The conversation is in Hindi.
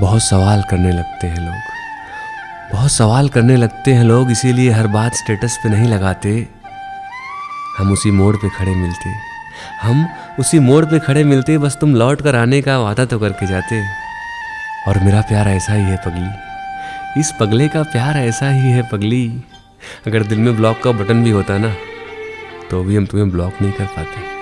बहुत सवाल करने लगते हैं लोग। बहुत सवाल करने लगते हैं लोग, इसीलिए हर बात स्टेटस पे नहीं लगाते। हम उसी मोड़ पे खड़े मिलते। हम उसी मोड़ पे खड़े मिलते, बस तुम लौट कर आने का वादा तो करके जाते। और मेरा प्यार ऐसा ही है पगली। इस पगले का प्यार ऐसा ही है पगली। अगर दिल में ब्लॉक का बटन भी होता ना तो भी हम तुम्हें ब्लॉक नहीं कर पाते।